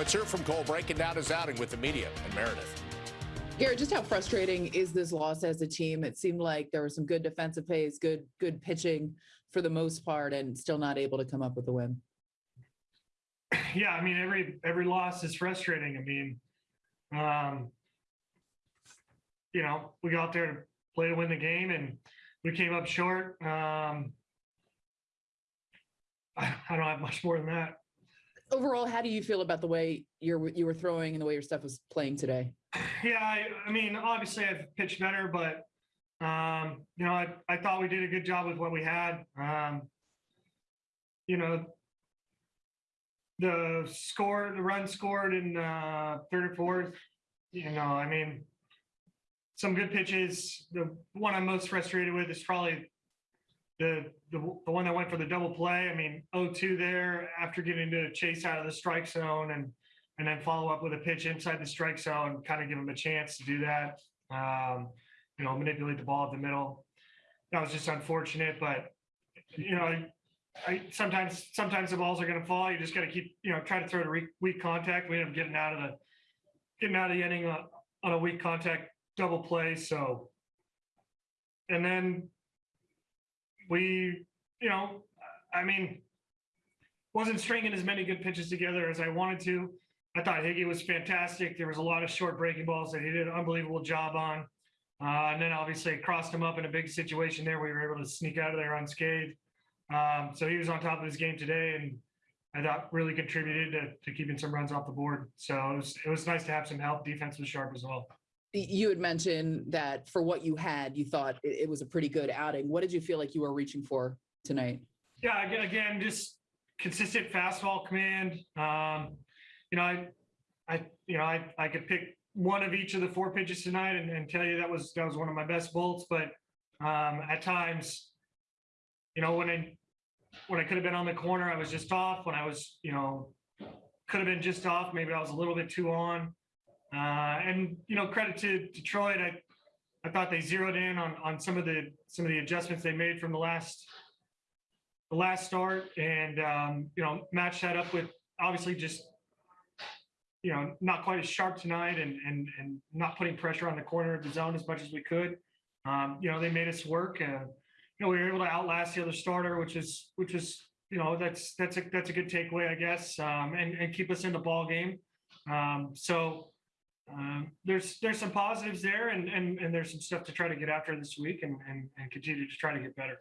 Let's hear from Cole breaking down his outing with the media and Meredith. Gerrit, just how frustrating is this loss as a team? It seemed like there were some good defensive plays, good good pitching for the most part, and still not able to come up with a win. Yeah, I mean every every loss is frustrating. I mean, um, you know, we got there to play to win the game, and we came up short. Um, I, I don't have much more than that. Overall, how do you feel about the way you're you were throwing and the way your stuff was playing today? Yeah, I, I mean, obviously I've pitched better, but um, you know, I, I thought we did a good job with what we had. Um, you know, the score, the run scored in uh, third or fourth. You know, I mean, some good pitches. The one I'm most frustrated with is probably the the, the one that went for the double play. I mean, 0-2 there after getting to chase out of the strike zone and and then follow up with a pitch inside the strike zone, kind of give him a chance to do that. Um, you know, manipulate the ball at the middle. That was just unfortunate, but you know, I, I sometimes sometimes the balls are going to fall. You just got to keep you know try to throw to weak contact. We end up getting out of the getting out of the inning on, on a weak contact double play. So, and then we, you know, I mean, wasn't stringing as many good pitches together as I wanted to. I thought Higgy was fantastic. There was a lot of short breaking balls that he did an unbelievable job on. Uh, and then obviously crossed him up in a big situation there. We were able to sneak out of there unscathed. Um, so he was on top of his game today, and I thought really contributed to, to keeping some runs off the board. So it was it was nice to have some help. Defense was sharp as well. You had mentioned that for what you had, you thought it, it was a pretty good outing. What did you feel like you were reaching for tonight? Yeah, again, just consistent fastball command. Um, you know, I, I, you know, I, I could pick one of each of the four pitches tonight and, and tell you that was that was one of my best bolts. But um, at times, you know, when I when I could have been on the corner, I was just off. When I was, you know, could have been just off. Maybe I was a little bit too on. Uh, and you know, credit to Detroit. I I thought they zeroed in on on some of the some of the adjustments they made from the last the last start, and um, you know, matched that up with obviously just you know, not quite as sharp tonight and and and not putting pressure on the corner of the zone as much as we could. Um, you know, they made us work. and you know, we were able to outlast the other starter, which is which is you know that's that's a that's a good takeaway, I guess, um, and and keep us in the ball game. Um, so um, there's there's some positives there, and and and there's some stuff to try to get after this week, and and, and continue to try to get better.